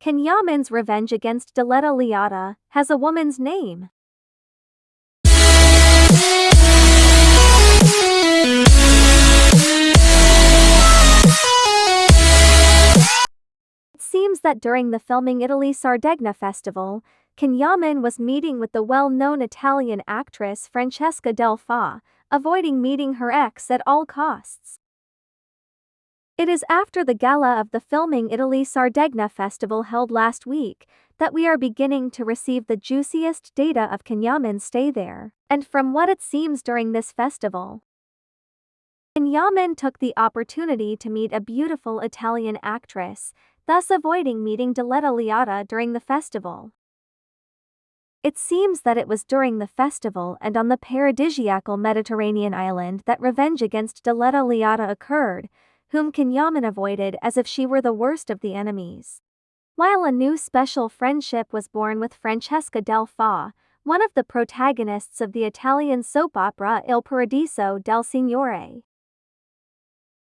Can Yaman's revenge against Diletta Leotta has a woman's name. It seems that during the filming Italy Sardegna festival, Can Yaman was meeting with the well-known Italian actress Francesca Del Fa, avoiding meeting her ex at all costs. It is after the gala of the Filming Italy Sardegna festival held last week that we are beginning to receive the juiciest data of Can Yaman's stay there, and from what it seems during this festival. Can Yaman took the opportunity to meet a beautiful Italian actress, thus avoiding meeting Diletta Leotta during the festival. It seems that it was during the festival and on the paradisiacal Mediterranean island that revenge against Diletta Leotta occurred, whom Can Yaman avoided as if she were the worst of the enemies. While a new special friendship was born with Francesca Del Fa, one of the protagonists of the Italian soap opera Il Paradiso del Signore.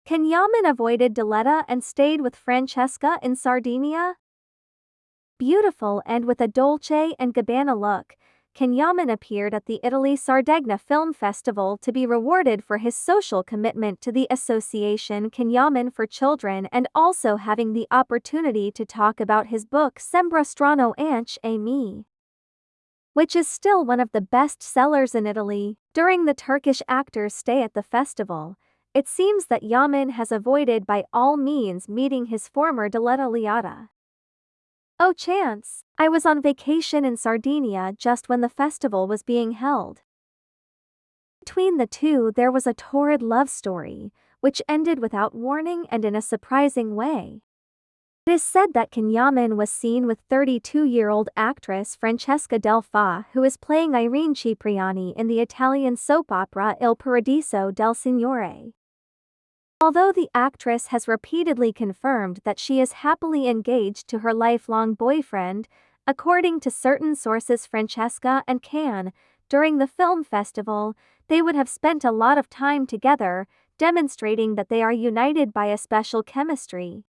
Can Yaman avoided Diletta and stayed with Francesca in Sardinia? Beautiful and with a Dolce & Gabbana look, Can Yaman appeared at the Italy Sardegna Film Festival to be rewarded for his social commitment to the Association Can Yaman for Children and also having the opportunity to talk about his book Sembra Strano Anche a Me, which is still one of the best sellers in Italy. During the Turkish actor's stay at the festival, it seems that Yaman has avoided by all means meeting his former Diletta Leotta. Oh chance, I was on vacation in Sardinia just when the festival was being held. Between the two there was a torrid love story, which ended without warning and in a surprising way. It is said that Can Yaman was seen with 32-year-old actress Francesca Del Fa who is playing Irene Cipriani in the Italian soap opera Il Paradiso del Signore. Although the actress has repeatedly confirmed that she is happily engaged to her lifelong boyfriend, according to certain sources Francesca and Can, during the film festival, they would have spent a lot of time together, demonstrating that they are united by a special chemistry.